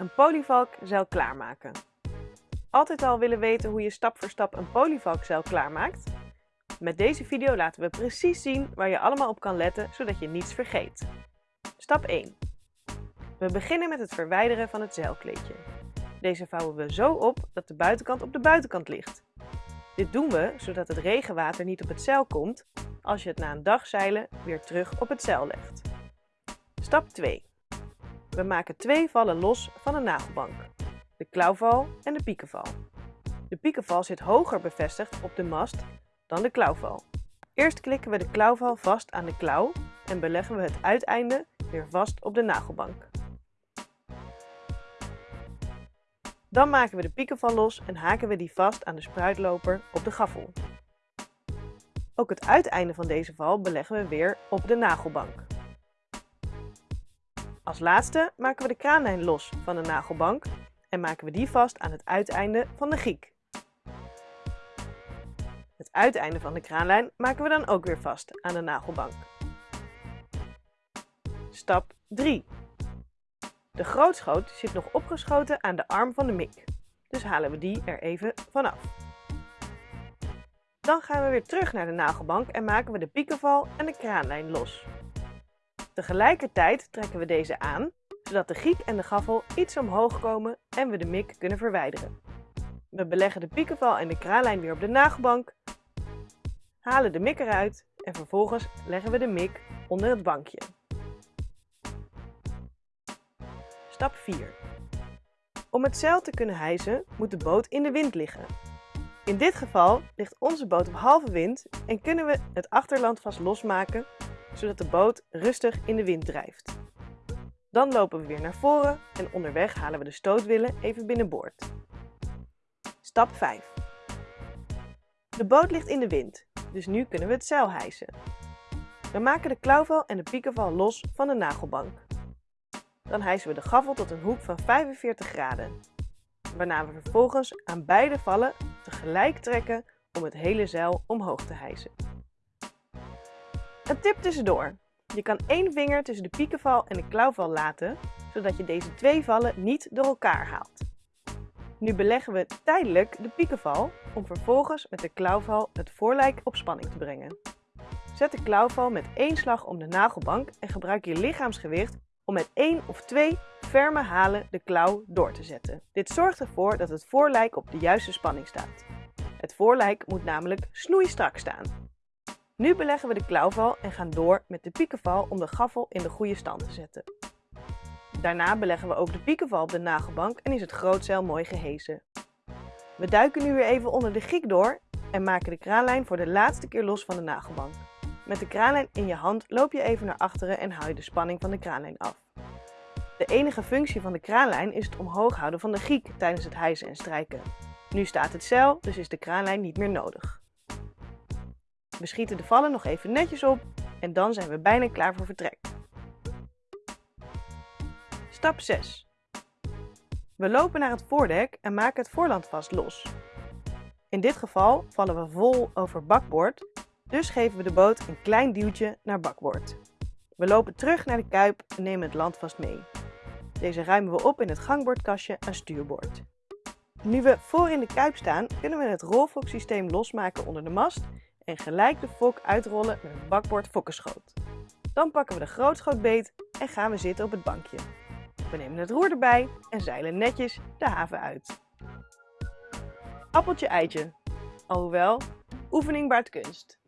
Een polyvalkzeil klaarmaken. Altijd al willen weten hoe je stap voor stap een polyvalkzeil klaarmaakt? Met deze video laten we precies zien waar je allemaal op kan letten zodat je niets vergeet. Stap 1. We beginnen met het verwijderen van het zeilkleedje. Deze vouwen we zo op dat de buitenkant op de buitenkant ligt. Dit doen we zodat het regenwater niet op het zeil komt als je het na een dag zeilen weer terug op het zeil legt. Stap 2. We maken twee vallen los van een nagelbank. De klauwval en de piekenval. De piekenval zit hoger bevestigd op de mast dan de klauwval. Eerst klikken we de klauwval vast aan de klauw en beleggen we het uiteinde weer vast op de nagelbank. Dan maken we de piekenval los en haken we die vast aan de spruitloper op de gaffel. Ook het uiteinde van deze val beleggen we weer op de nagelbank. Als laatste maken we de kraanlijn los van de nagelbank en maken we die vast aan het uiteinde van de giek. Het uiteinde van de kraanlijn maken we dan ook weer vast aan de nagelbank. Stap 3. De grootschoot zit nog opgeschoten aan de arm van de mik, dus halen we die er even vanaf. Dan gaan we weer terug naar de nagelbank en maken we de piekenval en de kraanlijn los. Tegelijkertijd trekken we deze aan, zodat de giek en de gaffel iets omhoog komen en we de mik kunnen verwijderen. We beleggen de piekenval en de kraanlijn weer op de nagelbank, halen de mik eruit en vervolgens leggen we de mik onder het bankje. Stap 4. Om het zeil te kunnen hijsen moet de boot in de wind liggen. In dit geval ligt onze boot op halve wind en kunnen we het achterland vast losmaken zodat de boot rustig in de wind drijft. Dan lopen we weer naar voren en onderweg halen we de stootwielen even binnenboord. Stap 5. De boot ligt in de wind, dus nu kunnen we het zeil hijsen. We maken de klauwval en de piekenval los van de nagelbank. Dan hijsen we de gaffel tot een hoek van 45 graden. Waarna we vervolgens aan beide vallen tegelijk trekken om het hele zeil omhoog te hijsen. Een tip tussendoor. Je kan één vinger tussen de piekenval en de klauwval laten, zodat je deze twee vallen niet door elkaar haalt. Nu beleggen we tijdelijk de piekenval om vervolgens met de klauwval het voorlijk op spanning te brengen. Zet de klauwval met één slag om de nagelbank en gebruik je lichaamsgewicht om met één of twee ferme halen de klauw door te zetten. Dit zorgt ervoor dat het voorlijk op de juiste spanning staat. Het voorlijk moet namelijk snoeistrak staan. Nu beleggen we de klauwval en gaan door met de piekenval om de gaffel in de goede stand te zetten. Daarna beleggen we ook de piekenval op de nagelbank en is het grootzeil mooi gehezen. We duiken nu weer even onder de giek door en maken de kraanlijn voor de laatste keer los van de nagelbank. Met de kraanlijn in je hand loop je even naar achteren en haal je de spanning van de kraanlijn af. De enige functie van de kraanlijn is het omhoog houden van de giek tijdens het hijsen en strijken. Nu staat het zeil, dus is de kraanlijn niet meer nodig. We schieten de vallen nog even netjes op en dan zijn we bijna klaar voor vertrek. Stap 6. We lopen naar het voordek en maken het voorland vast los. In dit geval vallen we vol over bakboord, dus geven we de boot een klein duwtje naar bakboord. We lopen terug naar de kuip en nemen het landvast mee. Deze ruimen we op in het gangbordkastje aan stuurboord. Nu we voor in de kuip staan, kunnen we het rolfoksysteem losmaken onder de mast en gelijk de fok uitrollen met een bakbord fokkenschoot. Dan pakken we de grootschoot beet en gaan we zitten op het bankje. We nemen het roer erbij en zeilen netjes de haven uit. Appeltje eitje. Alhoewel, oefening baart kunst.